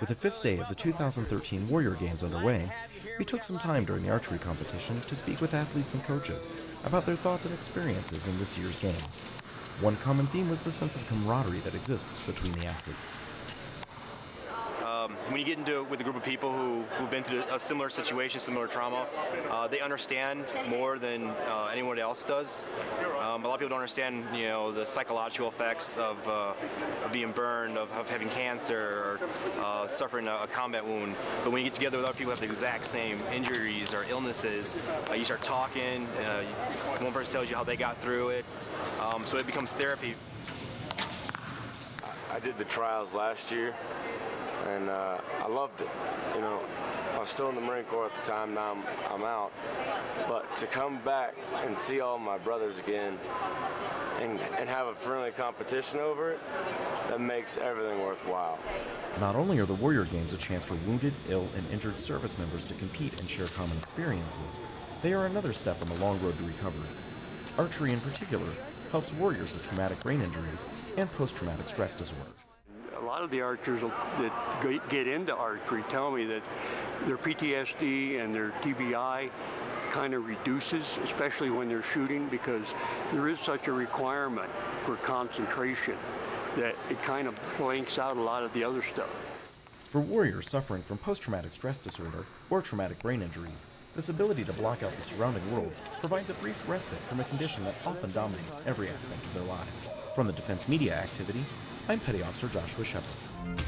With the fifth day of the 2013 Warrior Games underway, we took some time during the archery competition to speak with athletes and coaches about their thoughts and experiences in this year's games. One common theme was the sense of camaraderie that exists between the athletes. When you get into it with a group of people who, who've been through a similar situation, similar trauma, uh, they understand more than uh, anyone else does. Um, a lot of people don't understand, you know, the psychological effects of, uh, of being burned, of, of, having cancer, or uh, suffering a, a, combat wound. But when you get together with other people who have the exact same injuries or illnesses, uh, you start talking. Uh, one person tells you how they got through it, um, so it becomes therapy. I did the trials last year and uh, I loved it. You know, I was still in the Marine Corps at the time. Now I'm, I'm out, but to come back and see all my brothers again, and, and have a friendly competition over it, that makes everything worthwhile. Not only are the Warrior Games a chance for wounded, ill, and injured service members to compete and share common experiences, they are another step on the long road to recovery. Archery, in particular, helps warriors with traumatic brain injuries and post traumatic stress disorder lot of the archers that get into archery tell me that their PTSD and their TBI kind of reduces, especially when they're shooting, because there is such a requirement for concentration that it kind of blanks out a lot of the other stuff. For warriors suffering from post-traumatic stress disorder or traumatic brain injuries, this ability to block out the surrounding world provides a brief respite from a condition that often dominates every aspect of their lives. From the Defense Media Activity, I'm Petty Officer Joshua Shepard.